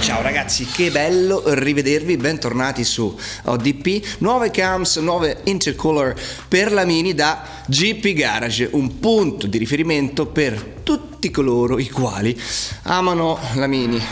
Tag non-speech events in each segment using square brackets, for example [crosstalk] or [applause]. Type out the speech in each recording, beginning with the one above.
Ciao ragazzi, che bello rivedervi, bentornati su ODP, nuove cams, nuove intercooler per la Mini da GP Garage, un punto di riferimento per tutti coloro i quali amano la Mini.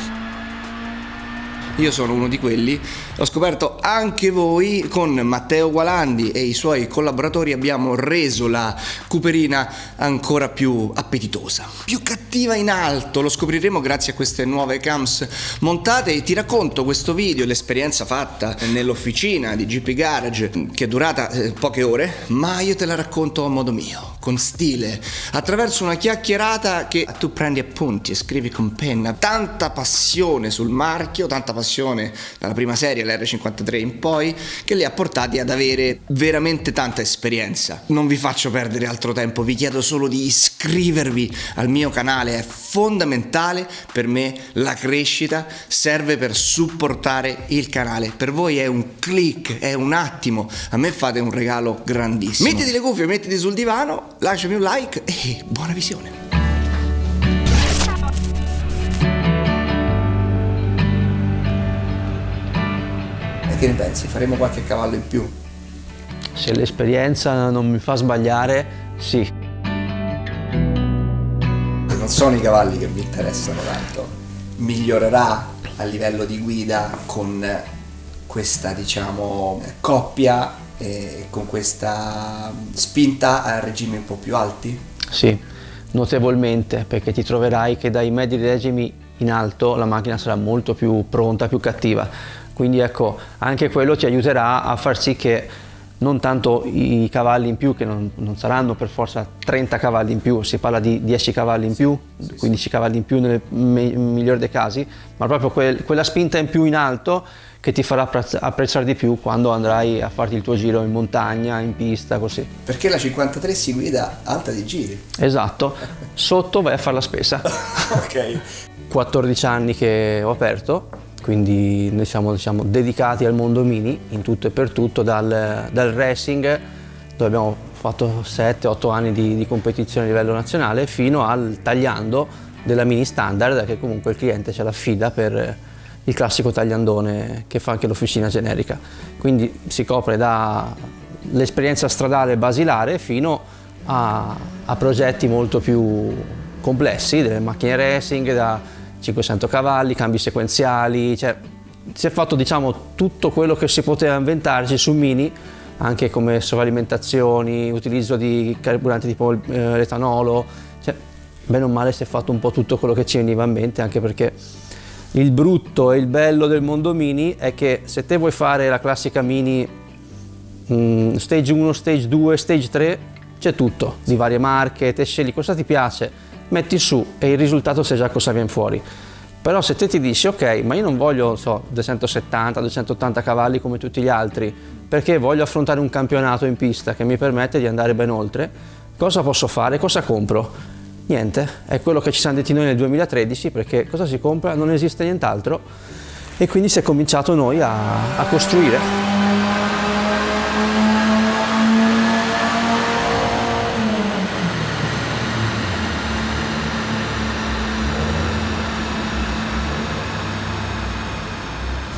Io sono uno di quelli, l'ho scoperto anche voi con Matteo Gualandi e i suoi collaboratori abbiamo reso la Cooperina ancora più appetitosa, più cattiva in alto, lo scopriremo grazie a queste nuove cams montate. E ti racconto questo video, l'esperienza fatta nell'officina di GP Garage che è durata eh, poche ore, ma io te la racconto a modo mio, con stile, attraverso una chiacchierata che tu prendi appunti e scrivi con penna, tanta passione sul marchio, tanta passione dalla prima serie, l'R53 in poi, che li ha portati ad avere veramente tanta esperienza. Non vi faccio perdere altro tempo, vi chiedo solo di iscrivervi al mio canale, è fondamentale per me la crescita, serve per supportare il canale. Per voi è un click, è un attimo, a me fate un regalo grandissimo. Mettiti le cuffie, mettiti sul divano, lasciami un like e buona visione. Che ne pensi? Faremo qualche cavallo in più? Se l'esperienza non mi fa sbagliare, sì. Non sono i cavalli che mi interessano tanto. Migliorerà a livello di guida con questa, diciamo, coppia e con questa spinta a regimi un po' più alti? Sì, notevolmente, perché ti troverai che dai medi regimi in alto la macchina sarà molto più pronta, più cattiva quindi ecco, anche quello ti aiuterà a far sì che non tanto i cavalli in più, che non, non, saranno per forza 30 cavalli in più, si parla di 10 cavalli in più, 15 cavalli in più nel migliore dei casi, ma proprio quel, quella spinta in più in alto che ti farà apprezzare di più quando andrai a farti il tuo giro in montagna, in pista, così. Perché la 53 si guida alta di giri. Esatto, sotto vai a fare la spesa. [laughs] ok. 14 anni che ho aperto, quindi noi siamo diciamo, dedicati al mondo mini in tutto e per tutto, dal, dal racing dove abbiamo fatto 7-8 anni di, di, competizione a livello nazionale fino al tagliando della mini standard che comunque il cliente ce l'affida per il classico tagliandone che fa anche l'officina generica. Quindi si copre dall'esperienza stradale basilare fino a, a progetti molto più complessi, delle macchine racing, da 500 cavalli, cambi sequenziali, cioè si è fatto diciamo tutto quello che si poteva inventarci su Mini, anche come sovralimentazioni, utilizzo di carburanti tipo eh, l'etanolo, cioè bene o male si è fatto un po' tutto quello che ci veniva in mente, anche perché il brutto e il bello del mondo Mini è che se te vuoi fare la classica Mini mh, mm, stage 1, stage 2, stage 3, c'è tutto, di varie marche, te scegli cosa ti piace, metti su e il risultato sai già cosa viene fuori. Però se te ti dici ok, ma io non voglio so, 270, 280 cavalli come tutti gli altri, perché voglio affrontare un campionato in pista che mi permette di andare ben oltre, cosa posso fare? Cosa compro? Niente, è quello che ci siamo detti noi nel 2013 perché cosa si compra? Non esiste nient'altro e quindi si è cominciato noi a, a costruire.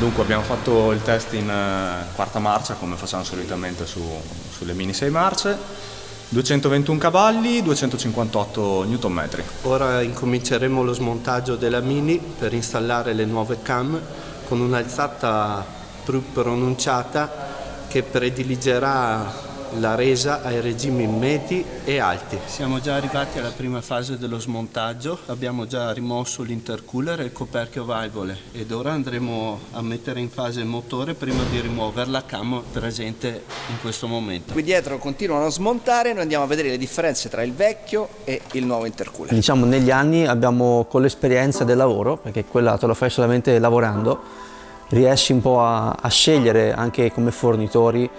Dunque abbiamo fatto il test in uh, quarta marcia come facciamo solitamente su, sulle mini 6 marce, 221 cavalli, 258 Nm. Ora incominceremo lo smontaggio della mini per installare le nuove cam con un'alzata più pronunciata che prediligerà la resa ai regimi medi e alti. Siamo già arrivati alla prima fase dello smontaggio, abbiamo già rimosso l'intercooler e il coperchio valvole ed ora andremo a mettere in fase il motore prima di rimuovere la cam presente in questo momento. Qui dietro continuano a smontare, noi andiamo a vedere le differenze tra il vecchio e il nuovo intercooler. Diciamo negli anni abbiamo con l'esperienza del lavoro, perché quella te lo fai solamente lavorando, riesci un po' a, a scegliere anche come fornitori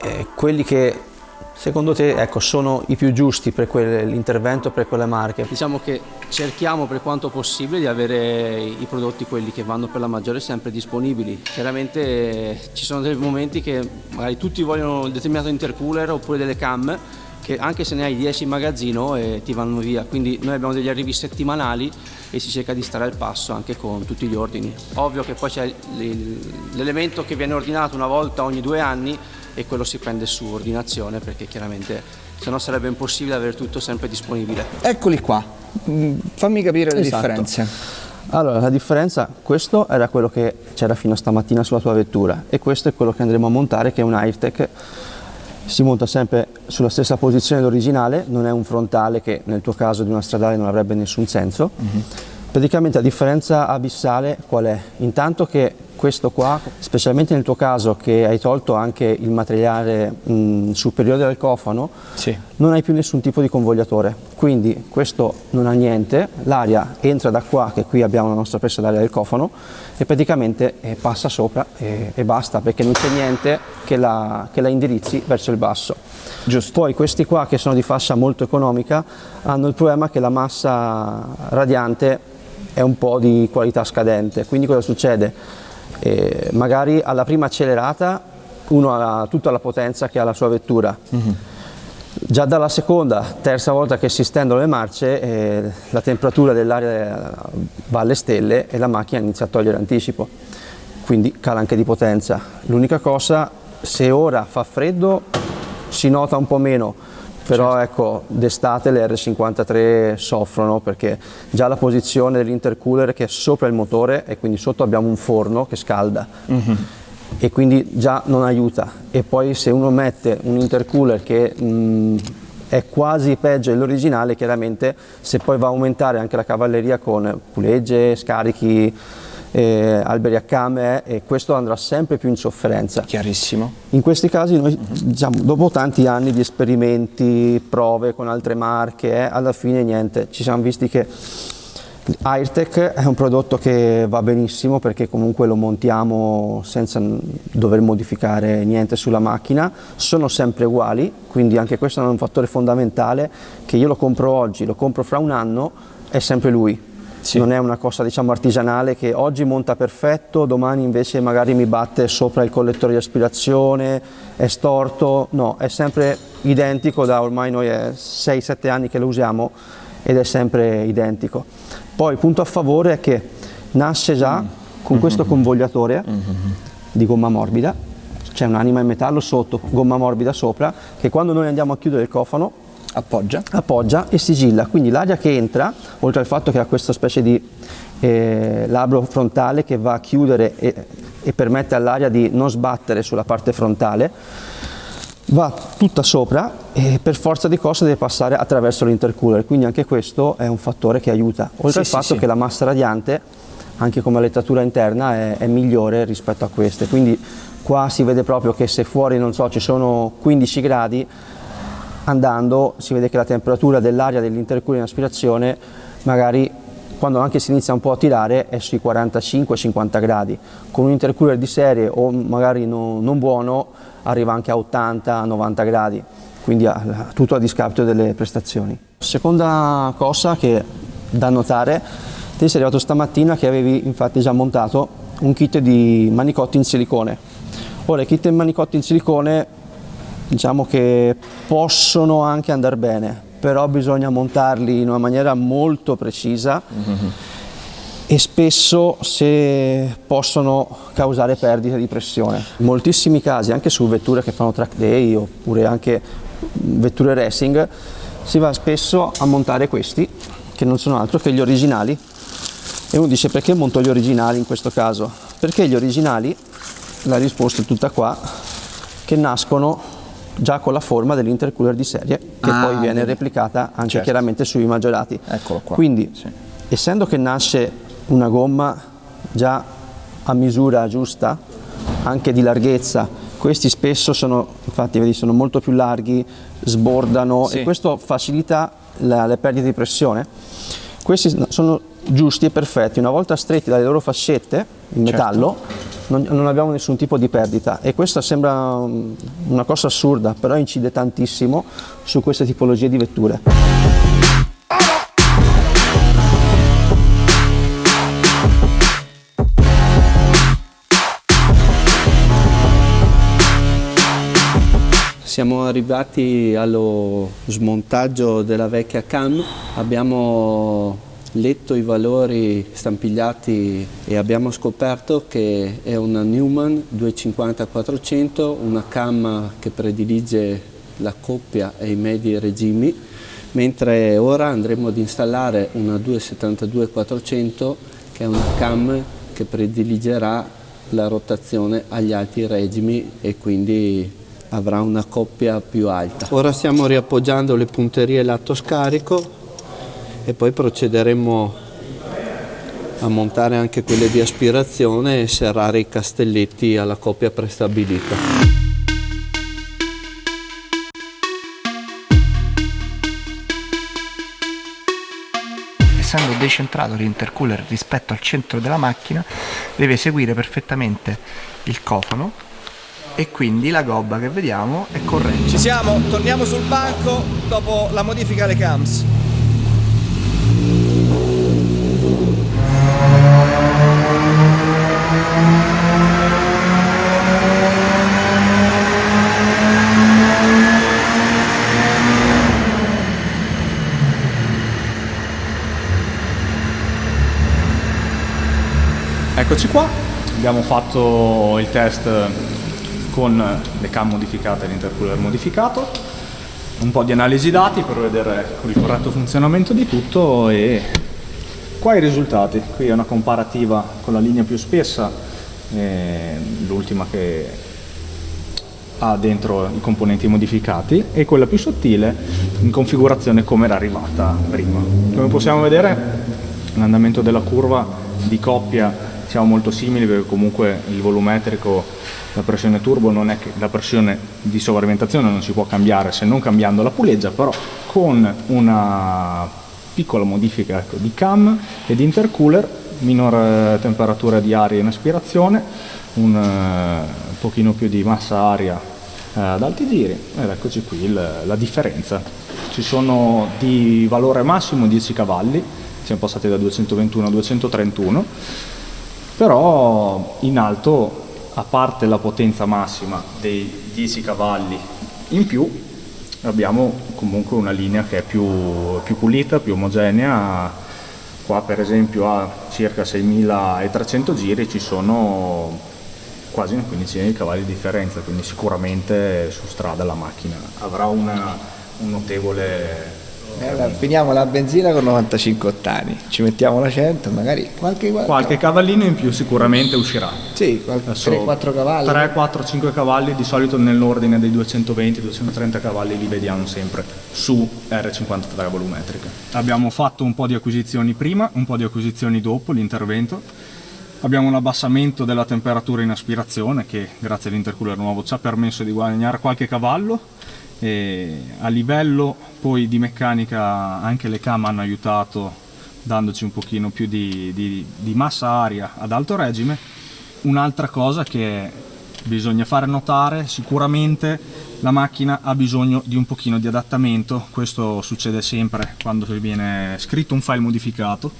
eh, quelli che secondo te ecco, sono i più giusti per l'intervento per quelle marche? Diciamo che cerchiamo per quanto possibile di avere i prodotti quelli che vanno per la maggiore sempre disponibili. Chiaramente eh, ci sono dei momenti che magari tutti vogliono un determinato intercooler oppure delle cam che anche se ne hai 10 in magazzino eh, ti vanno via, quindi noi abbiamo degli arrivi settimanali e si cerca di stare al passo anche con tutti gli ordini. Ovvio che poi c'è l'elemento che viene ordinato una volta ogni due anni e quello si prende su ordinazione perché chiaramente se no sarebbe impossibile avere tutto sempre disponibile. Eccoli qua, mm, fammi capire le esatto. differenze. Allora, la differenza, questo era quello che c'era fino a stamattina sulla tua vettura e questo è quello che andremo a montare che è un AirTech si monta sempre sulla stessa posizione dell'originale, non è un frontale che nel tuo caso di una stradale non avrebbe nessun senso. Mm -hmm. Praticamente la differenza abissale qual è? Intanto che questo qua, specialmente nel tuo caso che hai tolto anche il materiale mh, superiore del cofano, sì. non hai più nessun tipo di convogliatore, quindi questo non ha niente, l'aria entra da qua, che qui abbiamo la nostra presa d'aria del cofano, e praticamente eh, passa sopra e, e, basta, perché non c'è niente che la, che la indirizzi verso il basso. Giusto. Poi questi qua che sono di fascia molto economica hanno il problema che la massa radiante è un po' di qualità scadente, quindi cosa succede? E magari alla prima accelerata uno ha tutta la potenza che ha la sua vettura. Mm -hmm. Già dalla seconda, terza volta che si stendono le marce, eh, la temperatura dell'aria va alle stelle e la macchina inizia a togliere anticipo, quindi cala anche di potenza. L'unica cosa, se ora fa freddo, si nota un po' meno, però certo. ecco d'estate le R53 soffrono perché già la posizione dell'intercooler che è sopra il motore e quindi sotto abbiamo un forno che scalda mm -hmm. e quindi già non aiuta e poi se uno mette un intercooler che mh, è quasi peggio dell'originale chiaramente se poi va a aumentare anche la cavalleria con pulegge, scarichi eh, alberi a came e questo andrà sempre più in sofferenza. Chiarissimo. In questi casi noi diciamo, dopo tanti anni di esperimenti, prove con altre marche, eh, alla fine niente, ci siamo visti che Airtech è un prodotto che va benissimo perché comunque lo montiamo senza dover modificare niente sulla macchina, sono sempre uguali, quindi anche questo è un fattore fondamentale che io lo compro oggi, lo compro fra un anno, è sempre lui, sì. non è una cosa diciamo artigianale che oggi monta perfetto, domani invece magari mi batte sopra il collettore di aspirazione, è storto, no, è sempre identico da ormai noi è 6-7 anni che lo usiamo ed è sempre identico. Poi il punto a favore è che nasce già mm. con questo mm-hmm. convogliatore mm -hmm. di gomma morbida, c'è un'anima in metallo sotto, gomma morbida sopra, che quando noi andiamo a chiudere il cofano appoggia. appoggia e sigilla, quindi l'aria che entra, oltre al fatto che ha questa specie di eh, labbro frontale che va a chiudere e, e permette all'aria di non sbattere sulla parte frontale, va tutta sopra e per forza di cose deve passare attraverso l'intercooler, quindi anche questo è un fattore che aiuta, oltre sì, al fatto sì. che la massa radiante, anche come lettatura interna, è, è, migliore rispetto a queste, quindi qua si vede proprio che se fuori non so, ci sono 15 gradi, andando si vede che la temperatura dell'aria dell'intercooler in aspirazione magari quando anche si inizia un po' a tirare è sui 45-50 gradi, con un intercooler di serie o magari no, non buono arriva anche a 80-90 gradi, quindi a, tutto a discapito delle prestazioni. Seconda cosa che da notare, te sei arrivato stamattina che avevi infatti già montato un kit di manicotti in silicone. Ora i kit in manicotti in silicone diciamo che possono anche andare bene, però bisogna montarli in una maniera molto precisa mm -hmm. e spesso se possono causare perdite di pressione. In moltissimi casi, anche su vetture che fanno track day oppure anche vetture racing, si va spesso a montare questi, che non sono altro che gli originali. E uno dice perché monto gli originali in questo caso? Perché gli originali, la risposta è tutta qua, che nascono già con la forma dell'intercooler di serie che ah, poi viene replicata anche certo. chiaramente sui maggiorati. Eccolo qua. Quindi sì. essendo che nasce una gomma già a misura giusta, anche di larghezza, questi spesso sono, infatti vedi, sono molto più larghi, sbordano sì. e questo facilita la, le perdite di pressione. Questi sono giusti e perfetti, una volta stretti dalle loro fascette in certo. metallo, non, non, abbiamo nessun tipo di perdita e questa sembra una cosa assurda, però incide tantissimo su queste tipologie di vetture. Siamo arrivati allo smontaggio della vecchia cam, abbiamo letto i valori stampigliati e abbiamo scoperto che è una Newman 250-400, una cam che predilige la coppia e i medi regimi, mentre ora andremo ad installare una 272-400 che è una cam che prediligerà la rotazione agli alti regimi e quindi avrà una coppia più alta. Ora stiamo riappoggiando le punterie lato scarico e poi procederemo a montare anche quelle di aspirazione e serrare i castelletti alla coppia prestabilita. essendo decentrato l'intercooler rispetto al centro della macchina deve seguire perfettamente il cofano e quindi la gobba che vediamo è corretta. Ci siamo, torniamo sul banco dopo la modifica alle cams. Eccoci qua, abbiamo fatto il test con le cam modificate e l'intercooler modificato, un po' di analisi dati per vedere il corretto funzionamento di tutto e qua i risultati. Qui è una comparativa con la linea più spessa, l'ultima che ha dentro i componenti modificati e quella più sottile in configurazione come era arrivata prima. Come possiamo vedere l'andamento della curva di coppia siamo molto simili perché comunque il volumetrico, la pressione turbo non è che la pressione di sovralimentazione non si può cambiare se non cambiando la puleggia, però con una piccola modifica ecco, di cam e di intercooler, minore temperatura di aria in aspirazione, un uh, pochino più di massa aria uh, ad alti giri ed eccoci qui il, la differenza. Ci sono di valore massimo 10 cavalli, siamo passati da 221 a 231 però in alto a parte la potenza massima dei 10 cavalli in più abbiamo comunque una linea che è più, più pulita, più omogenea. Qua per esempio a circa 6300 giri ci sono quasi una quindicina di cavalli di differenza quindi sicuramente su strada la macchina avrà una, un notevole eh, finiamo la benzina con 95 ottani, ci mettiamo la 100, magari qualche, qualche cavallino in più sicuramente uscirà. Sì, 3-4 cavalli. 3, 4, 5 cavalli, di solito nell'ordine dei 220-230 cavalli li vediamo sempre su R53 volumetrica. Abbiamo fatto un po' di acquisizioni prima, un po' di acquisizioni dopo l'intervento. Abbiamo un abbassamento della temperatura in aspirazione che grazie all'intercooler nuovo ci ha permesso di guadagnare qualche cavallo e a livello poi di meccanica anche le cam hanno aiutato dandoci un pochino più di, di, di massa aria ad alto regime. Un'altra cosa che bisogna fare notare, sicuramente la macchina ha bisogno di un pochino di adattamento, questo succede sempre quando viene scritto un file modificato,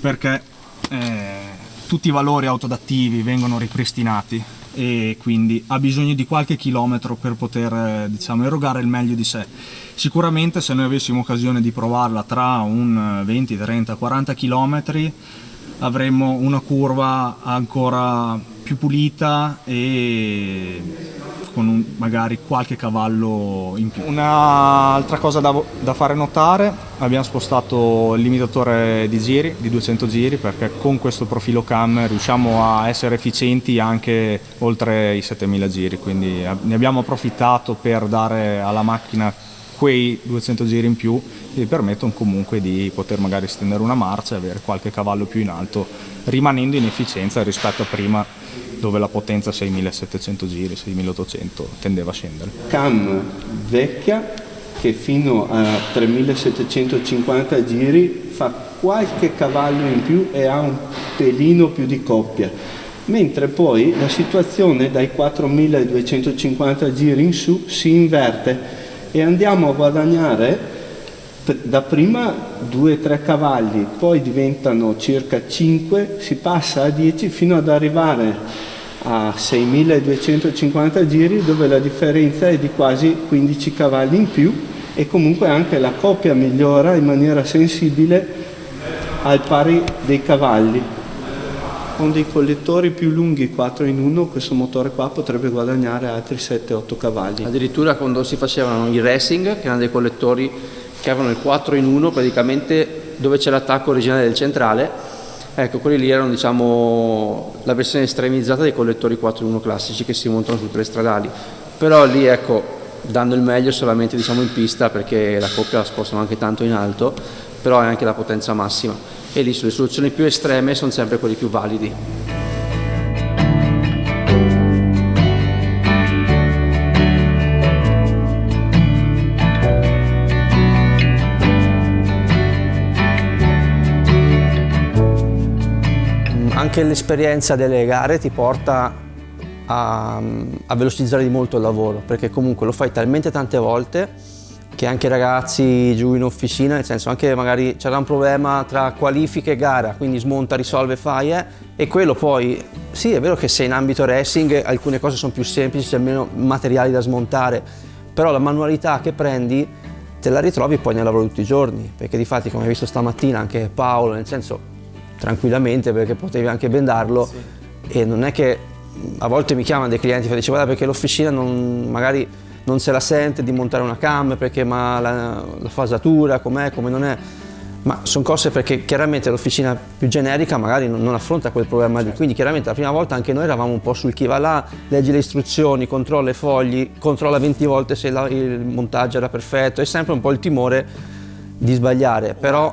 perché eh, tutti i valori autodattivi vengono ripristinati e quindi ha bisogno di qualche chilometro per poter eh, diciamo, erogare il meglio di sé. Sicuramente se noi avessimo occasione di provarla tra un 20, 30, 40 chilometri avremmo una curva ancora più pulita e con un, magari qualche cavallo in più. Un'altra cosa da, da, fare notare, abbiamo spostato il limitatore di giri, di 200 giri, perché con questo profilo cam riusciamo a essere efficienti anche oltre i 7000 giri, quindi ne abbiamo approfittato per dare alla macchina quei 200 giri in più che permettono comunque di poter magari stendere una marcia e avere qualche cavallo più in alto rimanendo in efficienza rispetto a prima dove la potenza 6700 giri, 6800 tendeva a scendere. Cam vecchia che fino a 3750 giri fa qualche cavallo in più e ha un pelino più di coppia, mentre poi la situazione dai 4250 giri in su si inverte e andiamo a guadagnare da prima 2-3 cavalli, poi diventano circa 5, si passa a 10 fino ad arrivare a 6250 giri dove la differenza è di quasi 15 cavalli in più e comunque anche la coppia migliora in maniera sensibile al pari dei cavalli. Con dei collettori più lunghi 4 in 1 questo motore qua potrebbe guadagnare altri 7-8 cavalli. Addirittura quando si facevano i racing, che erano dei collettori che avevano il 4 in 1 praticamente dove c'è l'attacco originale del centrale, ecco quelli lì erano diciamo la versione estremizzata dei collettori 4 in 1 classici che si montano su tre stradali. Però lì ecco dando il meglio solamente diciamo in pista perché la coppia la spostano anche tanto in alto, però è anche la potenza massima e lì sulle soluzioni più estreme sono sempre quelli più validi. Anche l'esperienza delle gare ti porta a, a, velocizzare di molto il lavoro perché comunque lo fai talmente tante volte che anche i ragazzi giù in officina, nel senso anche magari c'era un problema tra qualifiche e gara, quindi smonta, risolve, fai eh, e quello poi, sì è vero che se in ambito racing alcune cose sono più semplici, c'è meno materiali da smontare, però la manualità che prendi te la ritrovi poi nel lavoro tutti i giorni, perché di fatti come hai visto stamattina anche Paolo, nel senso tranquillamente perché potevi anche bendarlo. Sì. e non è che a volte mi chiamano dei clienti e dicevo guarda perché l'officina magari non se la sente di montare una cam perché ma la, la fasatura com'è, come non è. Ma sono cose perché chiaramente l'officina più generica magari non, non affronta quel problema lì, quindi chiaramente la prima volta anche noi eravamo un po' sul chi va là, leggi le istruzioni, controlla i fogli, controlla 20 volte se la, il montaggio era perfetto, è sempre un po' il timore di sbagliare, però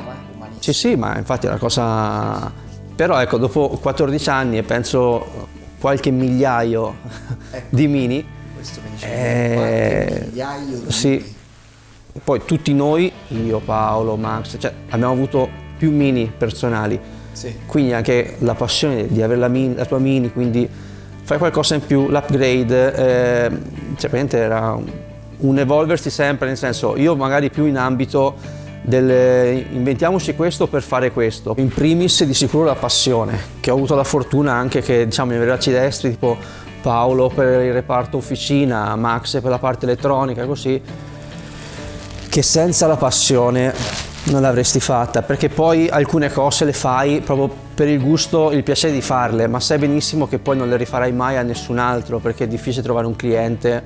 sì sì, ma infatti è una cosa, però ecco dopo 14 anni e penso qualche migliaio ecco. di mini, questo che dicevo, eh, migliaio di sì. Poi tutti noi, io, Paolo, Max, cioè, abbiamo avuto più mini personali, sì. quindi anche la passione di avere la, mini, la tua mini, quindi fai qualcosa in più, l'upgrade, eh, cioè praticamente era un evolversi sempre, nel senso io magari più in ambito del inventiamoci questo per fare questo. In primis di sicuro la passione, che ho avuto la fortuna anche che diciamo i bracci destri, tipo Paolo per il reparto officina, Max per la parte elettronica, così, che senza la passione non l'avresti fatta, perché poi alcune cose le fai proprio per il gusto, il piacere di farle, ma sai benissimo che poi non le rifarai mai a nessun altro, perché è difficile trovare un cliente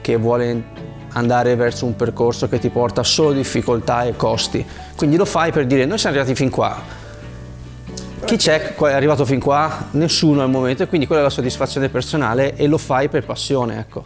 che vuole andare verso un percorso che ti porta solo difficoltà e costi. Quindi lo fai per dire noi siamo arrivati fin qua, chi c'è è arrivato fin qua? Nessuno al momento e quindi quella è la soddisfazione personale e lo fai per passione, ecco.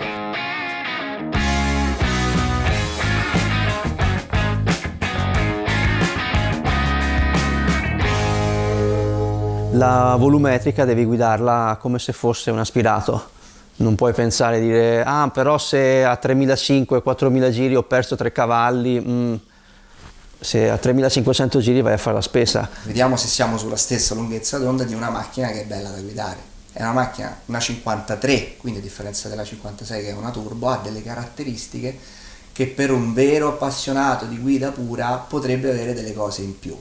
La volumetrica devi guidarla come se fosse un aspirato. Non puoi pensare dire, ah però se a 3.500-4.000 giri ho perso 3 cavalli, mm, se a 3500 giri vai a fare la spesa. Vediamo se siamo sulla stessa lunghezza d'onda di una macchina che è bella da guidare. È una macchina, una 53, quindi a differenza della 56 che è una turbo, ha delle caratteristiche che per un vero appassionato di guida pura potrebbe avere delle cose in più.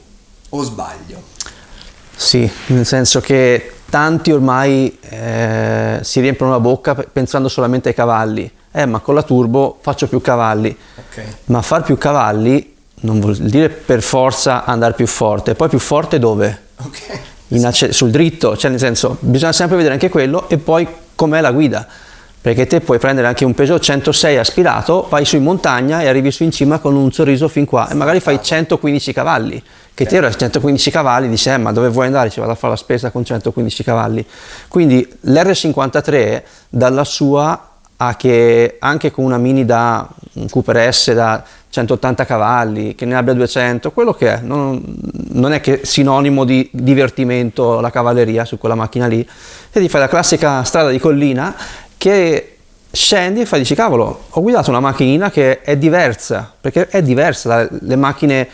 O sbaglio? Sì, nel senso che tanti ormai eh, si riempiono la bocca pensando solamente ai cavalli. Eh, ma con la turbo faccio più cavalli. Okay. Ma far più cavalli non vuol dire per forza andare più forte, poi più forte dove? Okay. sul dritto, cioè nel senso bisogna sempre vedere anche quello e poi com'è la guida, perché te puoi prendere anche un Peugeot 106 aspirato, vai su in montagna e arrivi su in cima con un sorriso fin qua e magari fai 115 cavalli, che te ero 115 cavalli, dici eh, ma dove vuoi andare? Ci vado a fare la spesa con 115 cavalli. Quindi l'R53 dalla sua a che anche con una Mini da un Cooper S da 180 cavalli, che ne abbia 200, quello che è, non, non è che sinonimo di divertimento la cavalleria su quella macchina lì, e ti fai la classica strada di collina che scendi e fai, dici cavolo, ho guidato una macchinina che è diversa, perché è diversa dalle macchine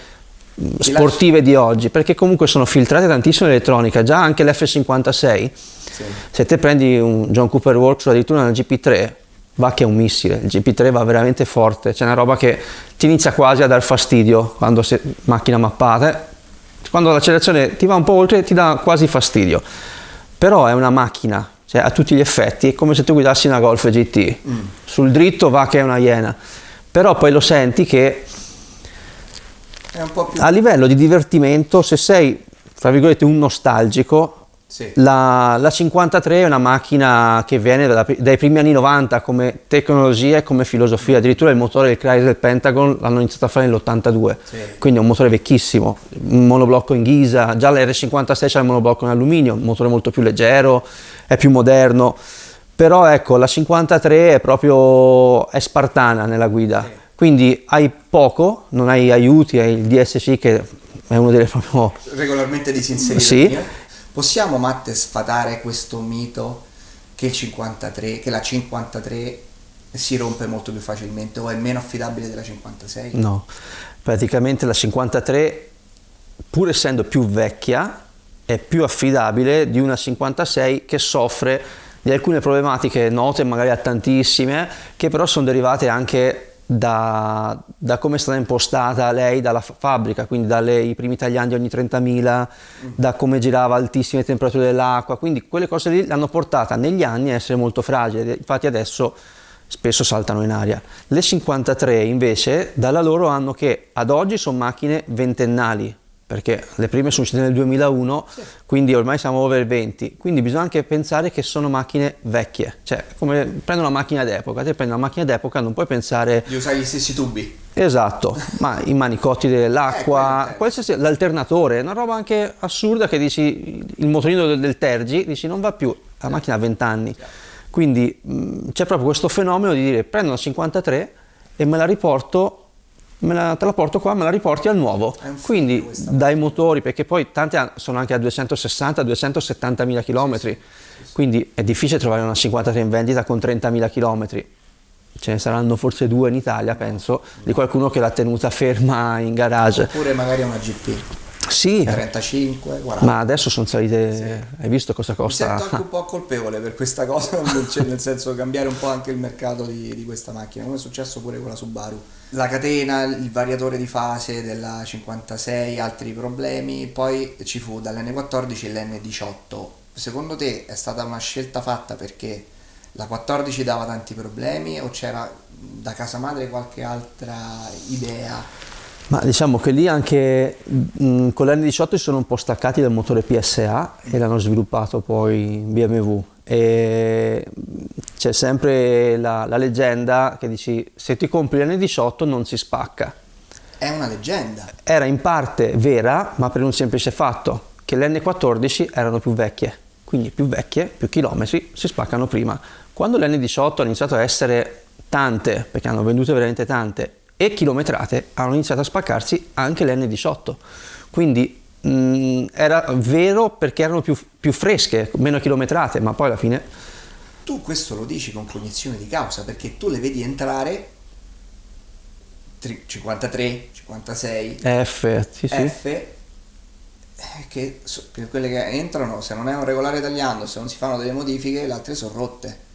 sportive di oggi, perché comunque sono filtrate tantissimo l'elettronica, già anche l'F56, sì. se te prendi un John Cooper Works o addirittura una GP3, va che è un missile, il GP3 va veramente forte, c'è una roba che ti inizia quasi a dar fastidio quando sei macchina mappata, quando l'accelerazione ti va un po' oltre ti dà quasi fastidio, però è una macchina, cioè a tutti gli effetti è come se tu guidassi una Golf GT, mm. sul dritto va che è una Iena, però poi lo senti che a livello di divertimento, se sei, tra virgolette, un nostalgico, sì. La, la, 53 è una macchina che viene da, dai primi anni 90 come tecnologia e come filosofia, addirittura il motore del Chrysler Pentagon l'hanno iniziato a fare nell'82, sì. quindi è un motore vecchissimo, un monoblocco in ghisa, già l'R56 c'è il monoblocco in alluminio, un motore molto più leggero, è più moderno, però ecco la 53 è proprio è spartana nella guida, sì. Quindi hai poco, non hai aiuti, hai il DSC che è uno delle proprio... Regolarmente disinserito. Sì Possiamo, Matte, sfatare questo mito che, 53, che la 53 si rompe molto più facilmente o è meno affidabile della 56? No, praticamente la 53, pur essendo più vecchia, è più affidabile di una 56 che soffre di alcune problematiche note magari a tantissime, che però sono derivate anche da, da, come è stata impostata lei dalla fabbrica, quindi dai primi tagliandi ogni 30.000, da come girava altissime temperature dell'acqua, quindi quelle cose lì l'hanno portata negli anni a essere molto fragile, infatti adesso spesso saltano in aria. Le 53 invece dalla loro hanno che ad oggi sono macchine ventennali, perché le prime sono uscite nel 2001, sì. quindi ormai siamo over 20, quindi bisogna anche pensare che sono macchine vecchie, cioè come prendo una macchina d'epoca, te prendi una macchina d'epoca non puoi pensare... Di usare gli stessi tubi. Esatto, ma i manicotti dell'acqua, eh, qualsiasi, l'alternatore, una roba anche assurda che dici, il motorino del, del Tergi, dici non va più, la macchina ha 20 anni, quindi c'è proprio questo fenomeno di dire prendo una 53 e me la riporto la, te la porto qua, me la riporti al nuovo. Quindi dai motori, perché poi tante sono anche a 260-270 mila km, quindi è difficile trovare una 53 in vendita con 30 mila km. Ce ne saranno forse due in Italia, penso, di qualcuno che l'ha tenuta ferma in garage. Oppure magari una GP. Sì. 35, 40. Ma adesso sono salite, sì. hai visto cosa costa? Mi sento anche un po' [laughs] colpevole per questa cosa, [laughs] nel senso cambiare un po' anche il mercato di, di questa macchina, come è successo pure con la Subaru la catena, il variatore di fase della 56, altri problemi, poi ci fu dall'N14 l'N18. Secondo te è stata una scelta fatta perché la 14 dava tanti problemi o c'era da casa madre qualche altra idea? Ma diciamo che lì anche mh, con l'N18 si sono un po' staccati dal motore PSA e l'hanno sviluppato poi in BMW e c'è sempre la, la, leggenda che dici se ti compri l'N18 non si spacca. È una leggenda. Era in parte vera, ma per un semplice fatto, che le N14 erano più vecchie, quindi più vecchie, più chilometri, si spaccano prima. Quando le N18 hanno iniziato a essere tante, perché hanno vendute veramente tante, e chilometrate, hanno iniziato a spaccarsi anche le N18. Quindi mh, mm, era vero perché erano più, più fresche, meno chilometrate, ma poi alla fine tu questo lo dici con cognizione di causa perché tu le vedi entrare 53, 56, F, sì, sì. F eh, che, che, quelle che entrano se non è un regolare tagliando, se non si fanno delle modifiche, le altre sono rotte.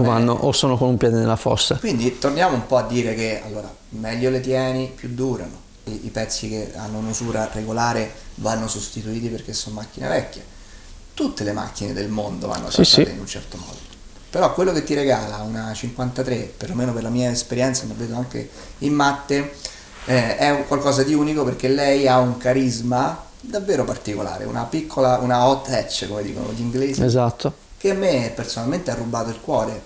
O, vanno, è... o sono con un piede nella fossa. Quindi torniamo un po' a dire che allora meglio le tieni, più durano. I, i pezzi che hanno un'usura regolare vanno sostituiti perché sono macchine vecchie tutte le macchine del mondo vanno trattate sì, sì. in un certo modo. Però quello che ti regala una 53, perlomeno per la mia esperienza, ma vedo anche in matte, eh, è qualcosa di unico perché lei ha un carisma davvero particolare, una piccola, una hot hatch come dicono gli inglesi. Esatto. Che a me personalmente ha rubato il cuore.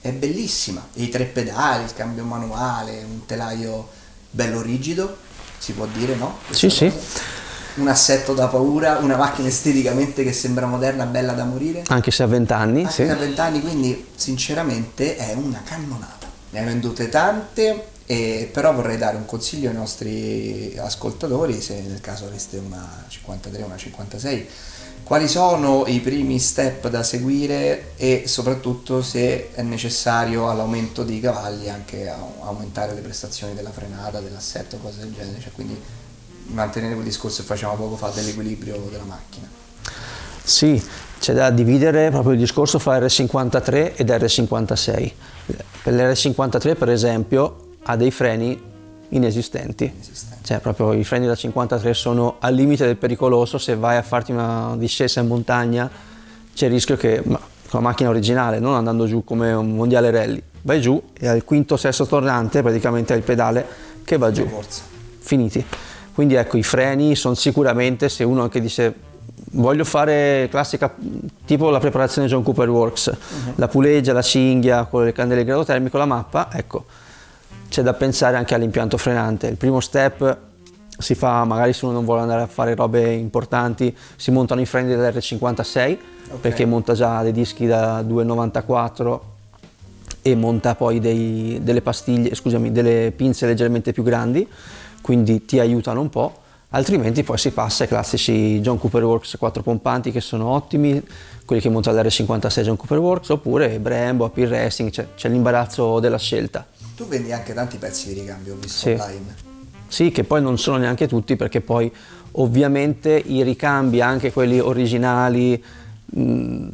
È bellissima. I tre pedali, il cambio manuale, un telaio bello rigido, si può dire, no? Questa sì, cosa. sì un assetto da paura, una macchina esteticamente che sembra moderna, bella da morire. Anche se ha 20 anni. Anche sì. se ha 20 anni, quindi sinceramente è una cannonata. Ne hai vendute tante, e, però vorrei dare un consiglio ai nostri ascoltatori, se nel caso aveste una 53 o una 56, quali sono i primi step da seguire e soprattutto se è necessario all'aumento dei cavalli anche aumentare le prestazioni della frenata, dell'assetto, cose del genere. Cioè, quindi mantenere quel discorso che facevamo poco fa dell'equilibrio della macchina. Sì, c'è da dividere proprio il discorso fra R53 ed R56. Per l'R53 per esempio ha dei freni inesistenti, inesistenti. Cioè proprio i freni da 53 sono al limite del pericoloso, se vai a farti una discesa in montagna c'è il rischio che con la macchina originale, non andando giù come un mondiale rally. Vai giù e al quinto sesto tornante praticamente hai il pedale che va giù. Finiti. Quindi ecco, i freni sono sicuramente, se uno anche dice voglio fare classica, tipo la preparazione John Cooper Works, uh-huh. la puleggia, la cinghia, con le candele grado termico, la mappa, ecco, c'è da pensare anche all'impianto frenante. Il primo step si fa, magari se uno non vuole andare a fare robe importanti, si montano i freni dell'R56, okay. perché monta già dei dischi da 2,94 e monta poi dei, delle pastiglie, scusami, delle pinze leggermente più grandi, quindi ti aiutano un po' altrimenti poi si passa ai classici John Cooper Works 4 pompanti che sono ottimi, quelli che monta l'R56 John Cooper Works, oppure Brembo, AP Racing, c'è l'imbarazzo della scelta. Tu vendi anche tanti pezzi di ricambio, ho visto sì. online. Sì, che poi non sono neanche tutti perché poi ovviamente i ricambi, anche quelli originali, mm,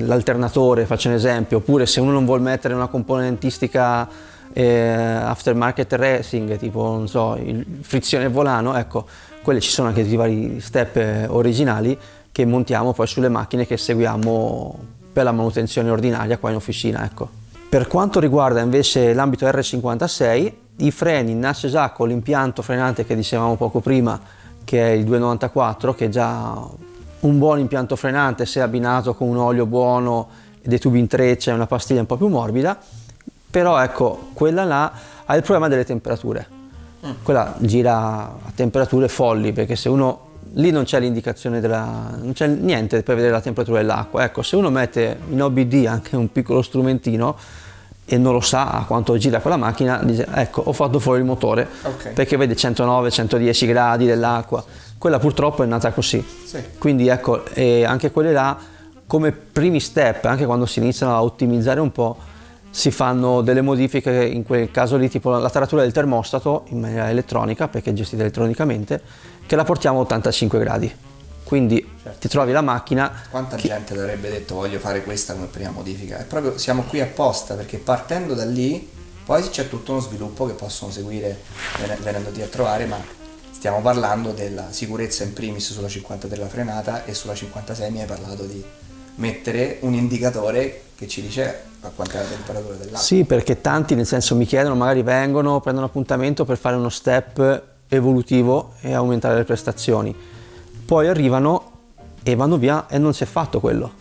l'alternatore faccio un esempio, oppure se uno non vuole mettere una componentistica eh, aftermarket racing, tipo non so, il frizione volano, ecco, quelle ci sono anche i vari step eh, originali che montiamo poi sulle macchine che seguiamo per la manutenzione ordinaria qua in officina, ecco. Per quanto riguarda invece l'ambito R56, i freni nasce già con l'impianto frenante che dicevamo poco prima, che è il 294, che è già un buon impianto frenante se abbinato con un olio buono dei tubi in treccia e una pastiglia un po' più morbida, però ecco, quella là ha il problema delle temperature. Mm. Quella gira a temperature folli, perché se uno lì non c'è l'indicazione della non c'è niente per vedere la temperatura dell'acqua. Ecco, se uno mette in OBD anche un piccolo strumentino e non lo sa a quanto gira quella macchina, dice ecco, ho fatto fuori il motore, okay. perché vede 109-110 gradi dell'acqua. Quella purtroppo è nata così. Sì. Quindi ecco, anche quelle là come primi step, anche quando si iniziano a ottimizzare un po', si fanno delle modifiche, in quel caso lì tipo la taratura del termostato in maniera elettronica, perché è gestita elettronicamente, che la portiamo a 85 gradi. Quindi certo. ti trovi la macchina... Quanta chi... gente avrebbe detto voglio fare questa come prima modifica? E proprio siamo qui apposta perché partendo da lì poi c'è tutto uno sviluppo che possono seguire venendoti a trovare, ma stiamo parlando della sicurezza in primis sulla 53 la frenata e sulla 56 mi hai parlato di mettere un indicatore che ci dice a quanta è la temperatura dell'acqua. Sì, perché tanti nel senso mi chiedono, magari vengono, prendono appuntamento per fare uno step evolutivo e aumentare le prestazioni. Poi arrivano e vanno via e non si è fatto quello.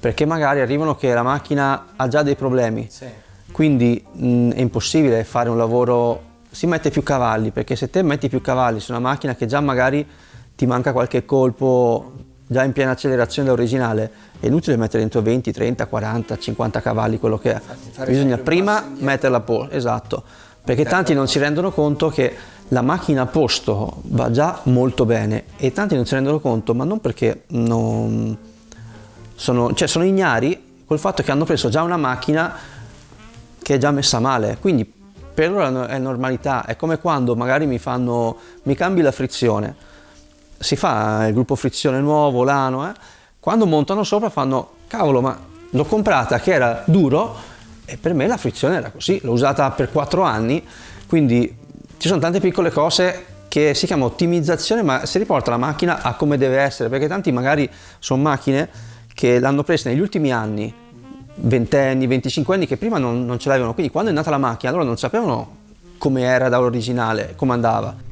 Perché magari arrivano che la macchina ha già dei problemi. Sì. Quindi mh, è impossibile fare un lavoro, si mette più cavalli, perché se te metti più cavalli su una macchina che già magari ti manca qualche colpo già in piena accelerazione dell'originale, è inutile mettere dentro 20, 30, 40, 50 cavalli, quello che è. Bisogna prima metterla a posto, esatto, perché tanti non si rendono conto che la macchina a posto va già molto bene e tanti non si rendono conto, ma non perché non sono, cioè sono ignari col fatto che hanno preso già una macchina che è già messa male, quindi per loro è normalità, è come quando magari mi fanno, mi cambi la frizione, si fa il gruppo frizione nuovo, l'ano, eh? quando montano sopra fanno, cavolo, ma l'ho comprata che era duro e per me la frizione era così, l'ho usata per 4 anni, quindi ci sono tante piccole cose che si chiama ottimizzazione, ma si riporta la macchina a come deve essere, perché tanti magari sono macchine che l'hanno presa negli ultimi anni, 20 anni, 25 anni, che prima non, non ce l'avevano, quindi quando è nata la macchina loro non sapevano come era dall'originale, come andava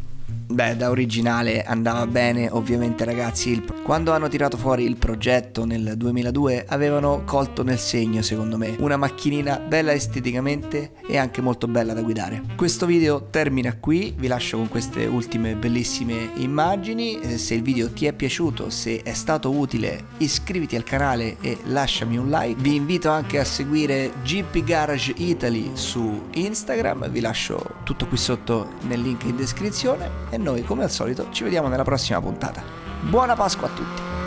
Beh, da originale andava bene, ovviamente ragazzi. Il... Quando hanno tirato fuori il progetto nel 2002 avevano colto nel segno, secondo me. Una macchinina bella esteticamente e anche molto bella da guidare. Questo video termina qui, vi lascio con queste ultime bellissime immagini. Eh, se il video ti è piaciuto, se è stato utile, iscriviti al canale e lasciami un like. Vi invito anche a seguire GP Garage Italy su Instagram, vi lascio tutto qui sotto nel link in descrizione e noi come al solito ci vediamo nella prossima puntata. Buona Pasqua a tutti!